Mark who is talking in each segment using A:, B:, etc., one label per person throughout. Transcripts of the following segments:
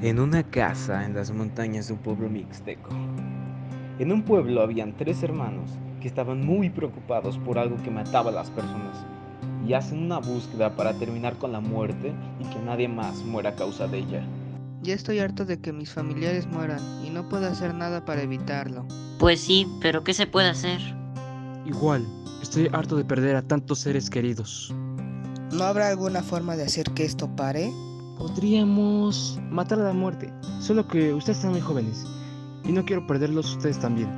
A: en una casa en las montañas de un pueblo mixteco. En un pueblo habían tres hermanos que estaban muy preocupados por algo que mataba a las personas y hacen una búsqueda para terminar con la muerte y que nadie más muera a causa de ella.
B: Ya estoy harto de que mis familiares mueran y no puedo hacer nada para evitarlo.
C: Pues sí, pero ¿qué se puede hacer?
D: Igual, estoy harto de perder a tantos seres queridos.
B: ¿No habrá alguna forma de hacer que esto pare?
D: Podríamos matar a la muerte, solo que ustedes están muy jóvenes y no quiero perderlos ustedes también.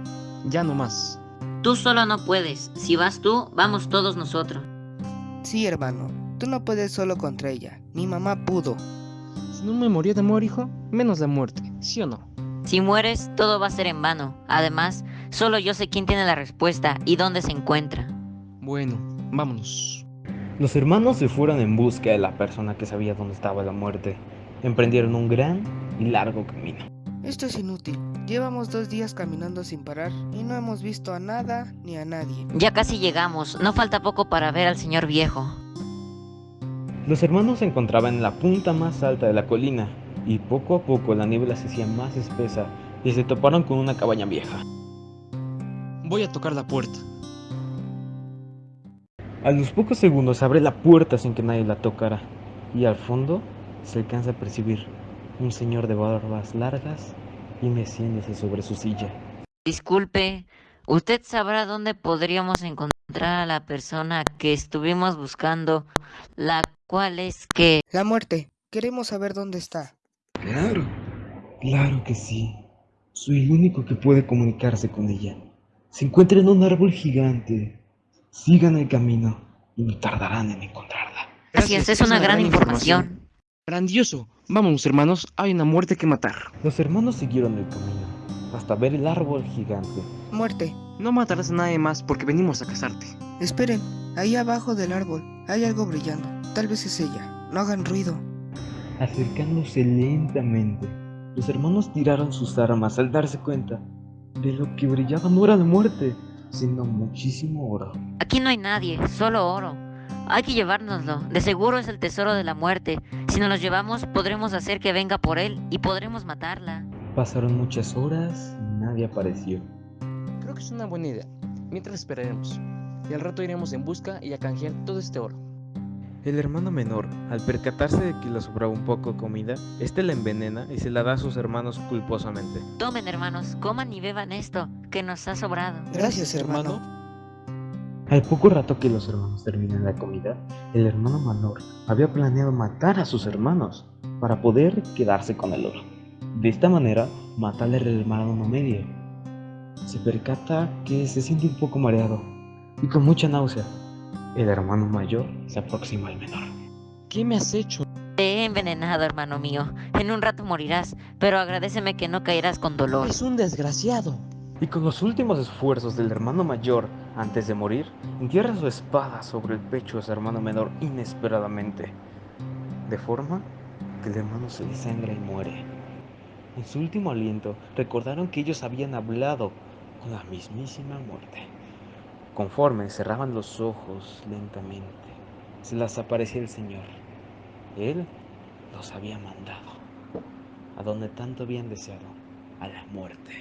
D: Ya no más.
C: Tú solo no puedes. Si vas tú, vamos todos nosotros.
B: Sí, hermano, tú no puedes solo contra ella. Mi mamá pudo.
D: Si no me moría de amor, hijo, menos la muerte, ¿sí o no?
C: Si mueres, todo va a ser en vano. Además, solo yo sé quién tiene la respuesta y dónde se encuentra.
D: Bueno, vámonos.
A: Los hermanos se fueron en busca de la persona que sabía dónde estaba la muerte. Emprendieron un gran y largo camino.
B: Esto es inútil. Llevamos dos días caminando sin parar y no hemos visto a nada ni a nadie.
C: Ya casi llegamos. No falta poco para ver al señor viejo.
A: Los hermanos se encontraban en la punta más alta de la colina y poco a poco la niebla se hacía más espesa y se toparon con una cabaña vieja.
D: Voy a tocar la puerta.
A: A los pocos segundos se abre la puerta sin que nadie la tocara y al fondo se alcanza a percibir un señor de barbas largas y meciéndose sobre su silla.
C: Disculpe, ¿usted sabrá dónde podríamos encontrar a la persona que estuvimos buscando, la cual es que...
B: La muerte. Queremos saber dónde está.
A: Claro, claro que sí. Soy el único que puede comunicarse con ella. Se encuentra en un árbol gigante. Sigan el camino y no tardarán en encontrarla.
C: Gracias, es una gran información.
D: Grandioso. Vámonos, hermanos, hay una muerte que matar.
A: Los hermanos siguieron el camino hasta ver el árbol gigante.
B: Muerte.
D: No matarás a nadie más porque venimos a casarte.
B: Esperen, ahí abajo del árbol hay algo brillando. Tal vez es ella. No hagan ruido.
A: Acercándose lentamente, los hermanos tiraron sus armas al darse cuenta de lo que brillaba no era la muerte, sino muchísimo oro.
C: Aquí no hay nadie, solo oro. Hay que llevárnoslo. De seguro es el tesoro de la muerte. Si nos lo llevamos, podremos hacer que venga por él y podremos matarla.
A: Pasaron muchas horas y nadie apareció.
D: Creo que es una buena idea. Mientras esperaremos. Y al rato iremos en busca y a canjear todo este oro.
A: El hermano menor, al percatarse de que le sobraba un poco de comida, este la envenena y se la da a sus hermanos culposamente.
C: Tomen, hermanos, coman y beban esto, que nos ha sobrado.
B: Gracias, hermano.
A: Al poco rato que los hermanos terminan la comida, el hermano menor había planeado matar a sus hermanos para poder quedarse con el oro. De esta manera, mata al hermano medio. Se percata que se siente un poco mareado y con mucha náusea. El hermano mayor se aproxima al menor.
D: ¿Qué me has hecho?
C: Te he envenenado, hermano mío. En un rato morirás, pero agradeceme que no caerás con dolor.
D: Es un desgraciado.
A: Y con los últimos esfuerzos del hermano mayor antes de morir, entierra su espada sobre el pecho de su hermano menor inesperadamente, de forma que el hermano se desangra y muere. En su último aliento, recordaron que ellos habían hablado con la mismísima muerte. Conforme cerraban los ojos lentamente, se les aparecía el Señor. Él los había mandado a donde tanto habían deseado, a la muerte.